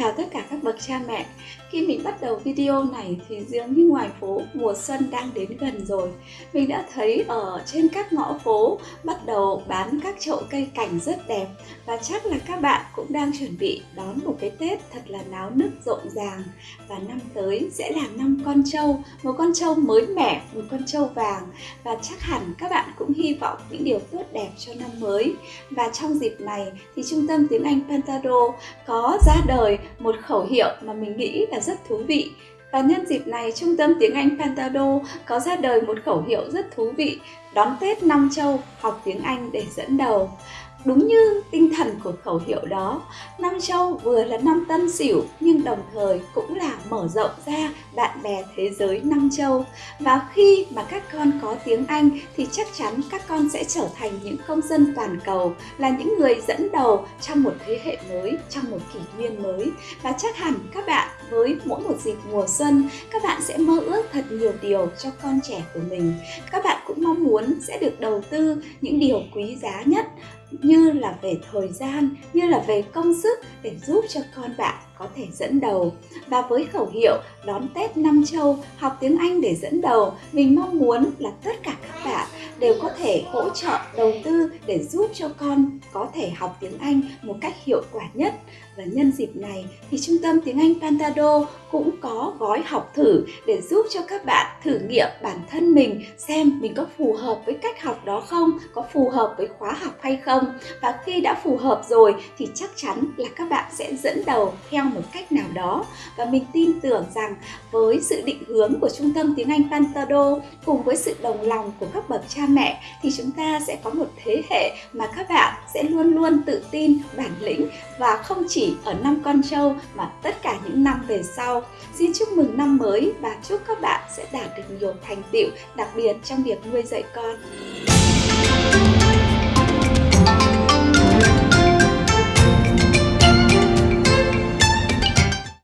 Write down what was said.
chào tất cả các bậc cha mẹ. Khi mình bắt đầu video này thì dường như ngoài phố mùa xuân đang đến gần rồi. Mình đã thấy ở trên các ngõ phố bắt đầu bán các chậu cây cảnh rất đẹp Và chắc là các bạn cũng đang chuẩn bị đón một cái Tết thật là náo nức rộn ràng. Và năm tới sẽ là năm con trâu Một con trâu mới mẻ, một con trâu vàng. Và chắc hẳn các bạn cũng hy vọng những điều tốt đẹp cho năm mới. Và trong dịp này thì Trung tâm Tiếng Anh Pantado có ra đời một khẩu hiệu mà mình nghĩ là rất thú vị. Và nhân dịp này, Trung tâm Tiếng Anh Pantado có ra đời một khẩu hiệu rất thú vị Đón Tết Nam Châu, học tiếng Anh để dẫn đầu. Đúng như tinh thần của khẩu hiệu đó, năm châu vừa là năm tân sửu nhưng đồng thời cũng là mở rộng ra bạn bè thế giới năm châu. Và khi mà các con có tiếng Anh thì chắc chắn các con sẽ trở thành những công dân toàn cầu, là những người dẫn đầu trong một thế hệ mới, trong một kỷ nguyên mới. Và chắc hẳn các bạn với mỗi một dịp mùa xuân, các bạn sẽ mơ ước thật nhiều điều cho con trẻ của mình. Các bạn cũng mong muốn sẽ được đầu tư những điều quý giá nhất như là về thời gian, như là về công sức để giúp cho con bạn có thể dẫn đầu. Và với khẩu hiệu đón Tết năm châu, học tiếng Anh để dẫn đầu, mình mong muốn là tất cả các bạn đều có thể hỗ trợ đầu tư để giúp cho con có thể học tiếng Anh một cách hiệu quả nhất. Và nhân dịp này thì Trung tâm Tiếng Anh Pantado cũng có gói học thử để giúp cho các bạn thử nghiệm bản thân mình xem mình có phù hợp với cách học đó không, có phù hợp với khóa học hay không. Và khi đã phù hợp rồi thì chắc chắn là các bạn sẽ dẫn đầu theo một cách nào đó. Và mình tin tưởng rằng với sự định hướng của Trung tâm Tiếng Anh Pantado cùng với sự đồng lòng của các bậc cha mẹ thì chúng ta sẽ có một thế hệ mà các bạn sẽ luôn luôn tự tin, bản lĩnh và không chỉ ở năm con trâu mà tất cả những năm về sau. Xin chúc mừng năm mới và chúc các bạn sẽ đạt được nhiều thành tựu đặc biệt trong việc nuôi dạy con.